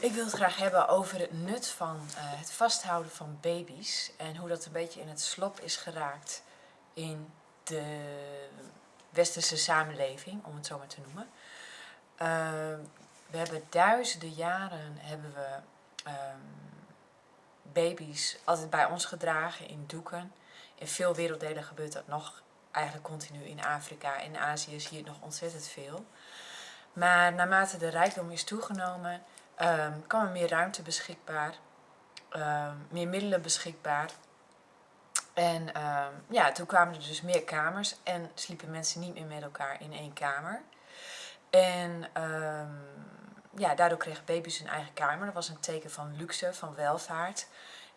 Ik wil het graag hebben over het nut van uh, het vasthouden van baby's en hoe dat een beetje in het slop is geraakt in de westerse samenleving, om het zo maar te noemen. Uh, we hebben duizenden jaren hebben we um, baby's altijd bij ons gedragen in doeken. In veel werelddelen gebeurt dat nog eigenlijk continu. In Afrika en Azië zie je het nog ontzettend veel. Maar naarmate de rijkdom is toegenomen, um, kwam er meer ruimte beschikbaar, um, meer middelen beschikbaar. En um, ja, toen kwamen er dus meer kamers en sliepen mensen niet meer met elkaar in één kamer. En ja, daardoor kregen baby's hun eigen kamer. Dat was een teken van luxe, van welvaart.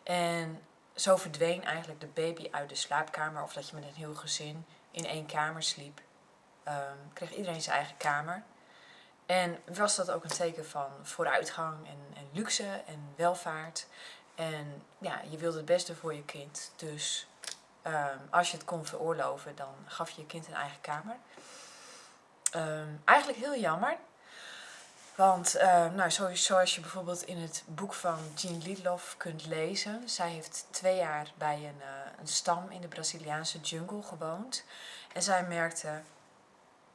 En zo verdween eigenlijk de baby uit de slaapkamer of dat je met een heel gezin in één kamer sliep. kreeg iedereen zijn eigen kamer. En was dat ook een teken van vooruitgang en, en luxe en welvaart. En ja, je wilde het beste voor je kind. Dus um, als je het kon veroorloven, dan gaf je je kind een eigen kamer. Um, eigenlijk heel jammer. Want uh, nou, zoals je bijvoorbeeld in het boek van Jean Lidloff kunt lezen. Zij heeft twee jaar bij een, uh, een stam in de Braziliaanse jungle gewoond. En zij merkte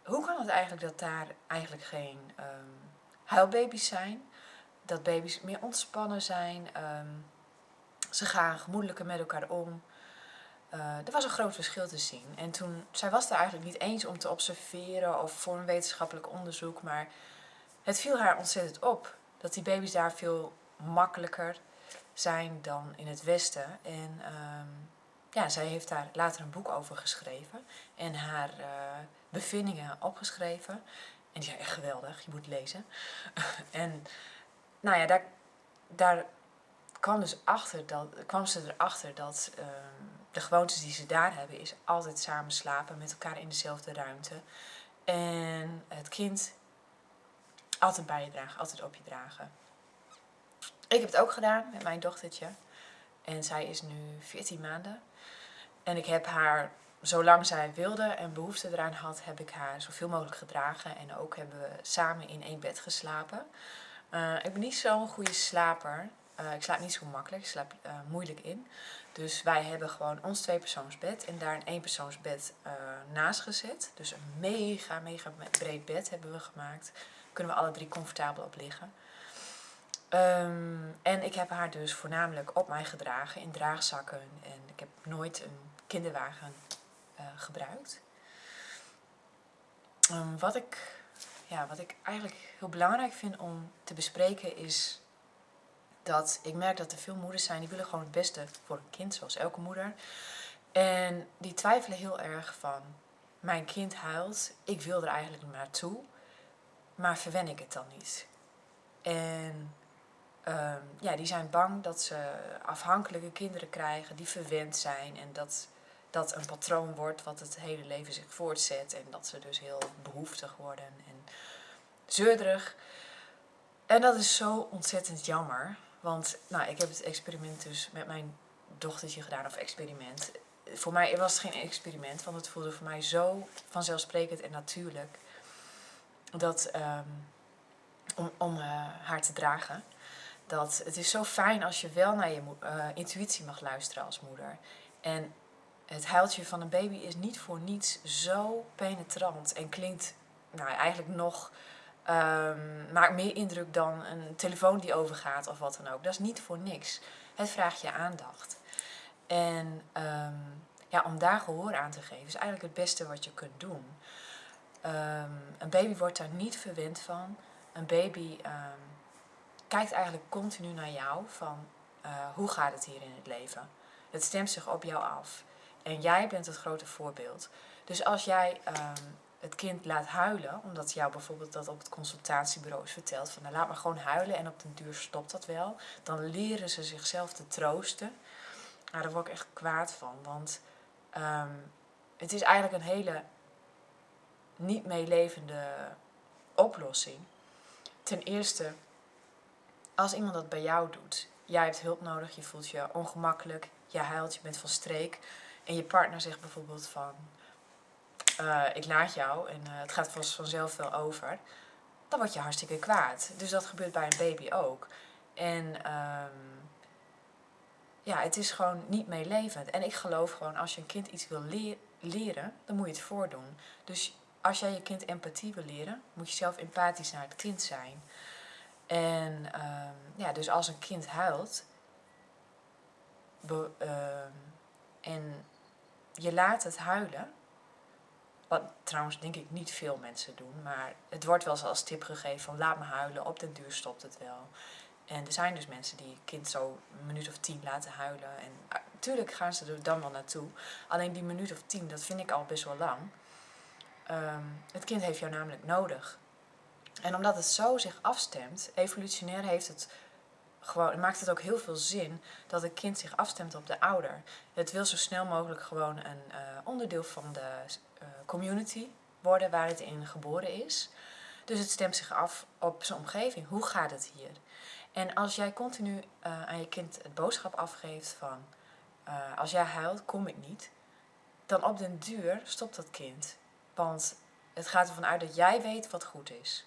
hoe kan het eigenlijk dat daar eigenlijk geen um, huilbaby's zijn? Dat baby's meer ontspannen zijn. Um, ze gaan gemoedelijker met elkaar om. Uh, er was een groot verschil te zien. En toen, zij was er eigenlijk niet eens om te observeren of voor een wetenschappelijk onderzoek. Maar het viel haar ontzettend op dat die baby's daar veel makkelijker zijn dan in het Westen. En um, ja, zij heeft daar later een boek over geschreven en haar uh, bevindingen opgeschreven. En die zijn echt geweldig, je moet lezen. en nou ja, daar, daar kwam, dus achter dat, kwam ze erachter dat uh, de gewoontes die ze daar hebben is altijd samen slapen met elkaar in dezelfde ruimte. En het kind altijd bij je dragen, altijd op je dragen. Ik heb het ook gedaan met mijn dochtertje. En zij is nu 14 maanden. En ik heb haar, zolang zij wilde en behoefte eraan had, heb ik haar zoveel mogelijk gedragen. En ook hebben we samen in één bed geslapen. Uh, ik ben niet zo'n goede slaper. Uh, ik slaap niet zo makkelijk, ik slaap uh, moeilijk in. Dus wij hebben gewoon ons tweepersoonsbed en daar een eenpersoonsbed naast gezet. Dus een mega, mega breed bed hebben we gemaakt. Kunnen we alle drie comfortabel op liggen. Um, en ik heb haar dus voornamelijk op mij gedragen in draagzakken. En ik heb nooit een kinderwagen uh, gebruikt. Um, wat, ik, ja, wat ik eigenlijk heel belangrijk vind om te bespreken is dat ik merk dat er veel moeders zijn die willen gewoon het beste voor een kind, zoals elke moeder. En die twijfelen heel erg van, mijn kind huilt, ik wil er eigenlijk naartoe, maar verwen ik het dan niet? En um, ja, die zijn bang dat ze afhankelijke kinderen krijgen die verwend zijn en dat dat een patroon wordt wat het hele leven zich voortzet en dat ze dus heel behoeftig worden en zeurderig. En dat is zo ontzettend jammer, want nou, ik heb het experiment dus met mijn dochtertje gedaan, of experiment. Voor mij was het geen experiment, want het voelde voor mij zo vanzelfsprekend en natuurlijk dat, um, om, om uh, haar te dragen dat het is zo fijn als je wel naar je uh, intuïtie mag luisteren als moeder. En het huiltje van een baby is niet voor niets zo penetrant en klinkt nou, eigenlijk nog, um, maakt meer indruk dan een telefoon die overgaat of wat dan ook. Dat is niet voor niks. Het vraagt je aandacht. En um, ja, om daar gehoor aan te geven is eigenlijk het beste wat je kunt doen. Um, een baby wordt daar niet verwend van. Een baby kijkt eigenlijk continu naar jou van uh, hoe gaat het hier in het leven. Het stemt zich op jou af. En jij bent het grote voorbeeld. Dus als jij um, het kind laat huilen, omdat jou bijvoorbeeld dat op het consultatiebureau is verteld, van nou, laat maar gewoon huilen en op den duur stopt dat wel, dan leren ze zichzelf te troosten. Nou, daar word ik echt kwaad van, want um, het is eigenlijk een hele niet meelevende oplossing. Ten eerste als iemand dat bij jou doet, jij hebt hulp nodig, je voelt je ongemakkelijk, je huilt, je bent van streek. En je partner zegt bijvoorbeeld van, uh, ik laat jou en uh, het gaat vast vanzelf wel over. dan word je hartstikke kwaad. Dus dat gebeurt bij een baby ook. En ehm, ja, het is gewoon niet meelevend. En ik geloof gewoon, als je een kind iets wil leren, dan moet je het voordoen. Dus als jij je kind empathie wil leren, moet je zelf empathisch naar het kind zijn. En ehm, ja, dus als een kind huilt ehm, en je laat het huilen, wat trouwens denk ik niet veel mensen doen, maar het wordt wel eens als tip gegeven van laat me huilen, op den duur stopt het wel. En er zijn dus mensen die kind zo een minuut of tien laten huilen. En natuurlijk ah, gaan ze er dan wel naartoe. Alleen die minuut of tien, dat vind ik al best wel lang. Ehm, het kind heeft jou namelijk nodig. En omdat het zo zich afstemt, evolutionair heeft het gewoon, maakt het ook heel veel zin dat het kind zich afstemt op de ouder. Het wil zo snel mogelijk gewoon een uh, onderdeel van de uh, community worden waar het in geboren is. Dus het stemt zich af op zijn omgeving. Hoe gaat het hier? En als jij continu uh, aan je kind het boodschap afgeeft van als jij huilt, kom ik niet. Dan op den duur stopt dat kind. Want het gaat ervan uit dat jij weet wat goed is.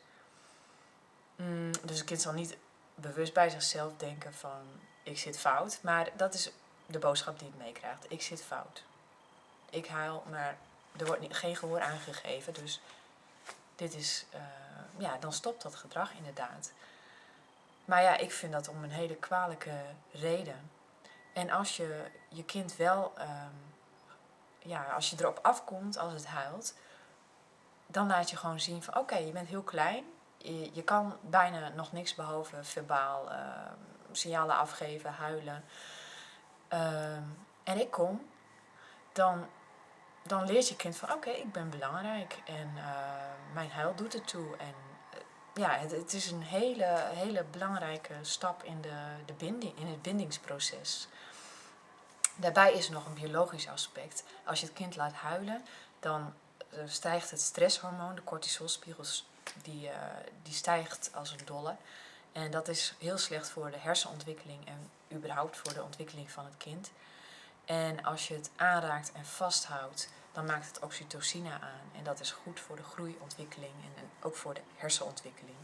Mm, dus het kind zal niet bewust bij zichzelf denken van ik zit fout. Maar dat is de boodschap die het meekrijgt. Ik zit fout. Ik huil, maar er wordt geen gehoor aangegeven. Dus dit is, uh, ja, dan stopt dat gedrag inderdaad. Maar ja, ik vind dat om een hele kwalijke reden. En als je je kind wel, um, ja, als je erop afkomt als het huilt, dan laat je gewoon zien van oké, je bent heel klein. Je, kan bijna nog niks behalve verbaal uh, signalen afgeven, huilen. Uh, en ik kom, dan, dan leert je kind van oké, ik ben belangrijk en uh, mijn huil doet het toe. En eh, ja, het, het, is een hele, hele belangrijke stap in, de, de binding, in het bindingsproces. Daarbij is er nog een biologisch aspect. Als je het kind laat huilen, dan eh, stijgt het stresshormoon, de cortisolspiegel, die, uh, die stijgt als een dolle. En dat is heel slecht voor de hersenontwikkeling en überhaupt voor de ontwikkeling van het kind. En als je het aanraakt en vasthoudt, dan maakt het oxytocine aan. En dat is goed voor de groeiontwikkeling en, ook voor de hersenontwikkeling.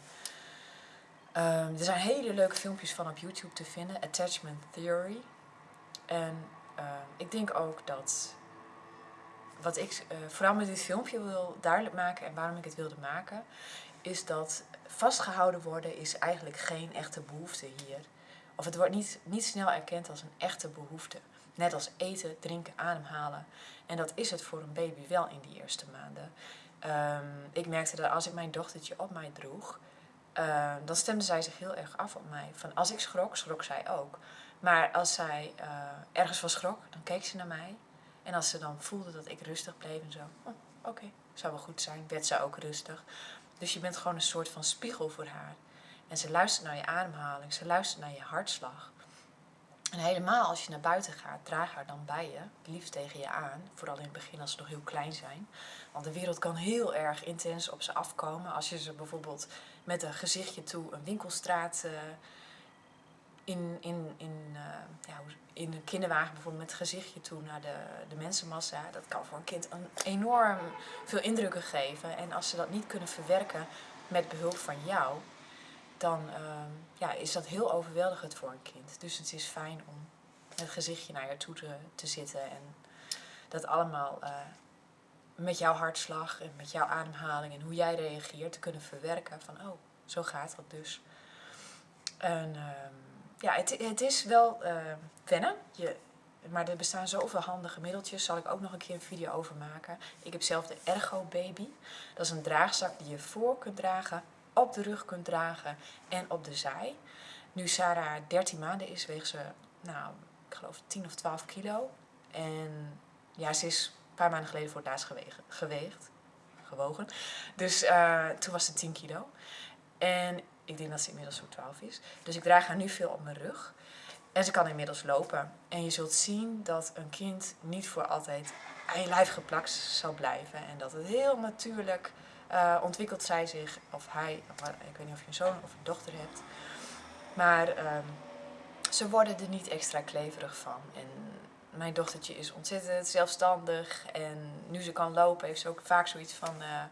Um, er zijn hele leuke filmpjes van op YouTube te vinden, Attachment Theory. En uh, ik denk ook dat wat ik uh, vooral met dit filmpje wil duidelijk maken en waarom ik het wilde maken, is dat vastgehouden worden is eigenlijk geen echte behoefte hier. Of het wordt niet, niet snel erkend als een echte behoefte. Net als eten, drinken, ademhalen. En dat is het voor een baby wel in die eerste maanden. Um, ik merkte dat als ik mijn dochtertje op mij droeg, uh, dan stemde zij zich heel erg af op mij. Van als ik schrok, schrok zij ook. Maar als zij uh, ergens van schrok, dan keek ze naar mij. En als ze dan voelde dat ik rustig bleef en zo, oh, oké, zou wel goed zijn, werd ze ook rustig. Dus je bent gewoon een soort van spiegel voor haar. En ze luistert naar je ademhaling, ze luistert naar je hartslag. En helemaal als je naar buiten gaat, draag haar dan bij je, liefst tegen je aan. Vooral in het begin als ze nog heel klein zijn. Want de wereld kan heel erg intens op ze afkomen. Als je ze bijvoorbeeld met een gezichtje toe een winkelstraat uh, in, in, in, uh, ja, in een kinderwagen bijvoorbeeld met het gezichtje toe naar de, de mensenmassa. Dat kan voor een kind een enorm veel indrukken geven. En als ze dat niet kunnen verwerken met behulp van jou, dan uh, ja, is dat heel overweldigend voor een kind. Dus het is fijn om het gezichtje naar je toe te, te zitten en dat allemaal uh, met jouw hartslag en met jouw ademhaling en hoe jij reageert te kunnen verwerken. Van oh, zo gaat dat dus. En uh, ja, het, het is wel uh, wennen. Je, maar er bestaan zoveel handige middeltjes. Zal ik ook nog een keer een video over maken. Ik heb zelf de Ergo Baby. Dat is een draagzak die je voor kunt dragen, op de rug kunt dragen en op de zij. Nu Sarah 13 maanden is, weegt ze, nou, ik geloof 10 of 12 kilo. En ja, ze is een paar maanden geleden voor het laatst geweegd. geweegd gewogen. Dus uh, toen was ze 10 kilo. En ik denk dat ze inmiddels zo'n 12 is. Dus ik draag haar nu veel op mijn rug. En ze kan inmiddels lopen. En je zult zien dat een kind niet voor altijd aan je lijf geplakt zal blijven. En dat het heel natuurlijk uh, ontwikkelt zij zich, of hij, ik weet niet of je een zoon of een dochter hebt. Maar um, ze worden er niet extra kleverig van. En mijn dochtertje is ontzettend zelfstandig. En nu ze kan lopen, heeft ze ook vaak zoiets van... Uh,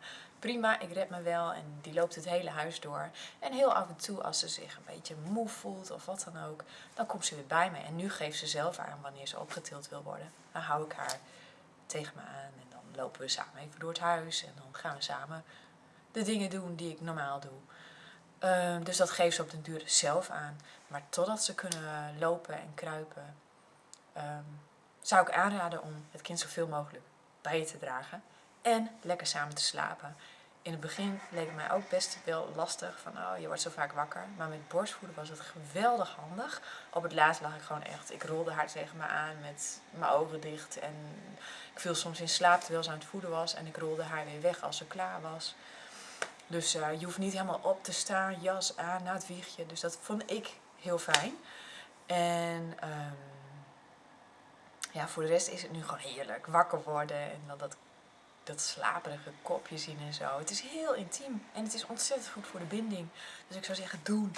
prima, ik red me wel. En die loopt het hele huis door. En heel af en toe, als ze zich een beetje moe voelt of wat dan ook, dan komt ze weer bij me. En nu geeft ze zelf aan wanneer ze opgetild wil worden. Dan hou ik haar tegen me aan en dan lopen we samen even door het huis. En dan gaan we samen de dingen doen die ik normaal doe. Ehm, dus dat geeft ze op den duur zelf aan. Maar totdat ze kunnen lopen en kruipen, ehm, zou ik aanraden om het kind zoveel mogelijk bij je te dragen. En lekker samen te slapen. In het begin leek het mij ook best wel lastig van oh, je wordt zo vaak wakker. Maar met borstvoeden was het geweldig handig. Op het laatst lag ik gewoon echt, ik rolde haar tegen me aan met mijn ogen dicht. En ik viel soms in slaap terwijl ze aan het voeden was. En ik rolde haar weer weg als ze klaar was. Dus uh, je hoeft niet helemaal op te staan, jas aan, na het wiegje. Dus dat vond ik heel fijn. En um, ja, voor de rest is het nu gewoon heerlijk. Wakker worden en dan dat, dat slaperige kopje zien en zo. Het is heel intiem en het is ontzettend goed voor de binding. Dus ik zou zeggen, doen.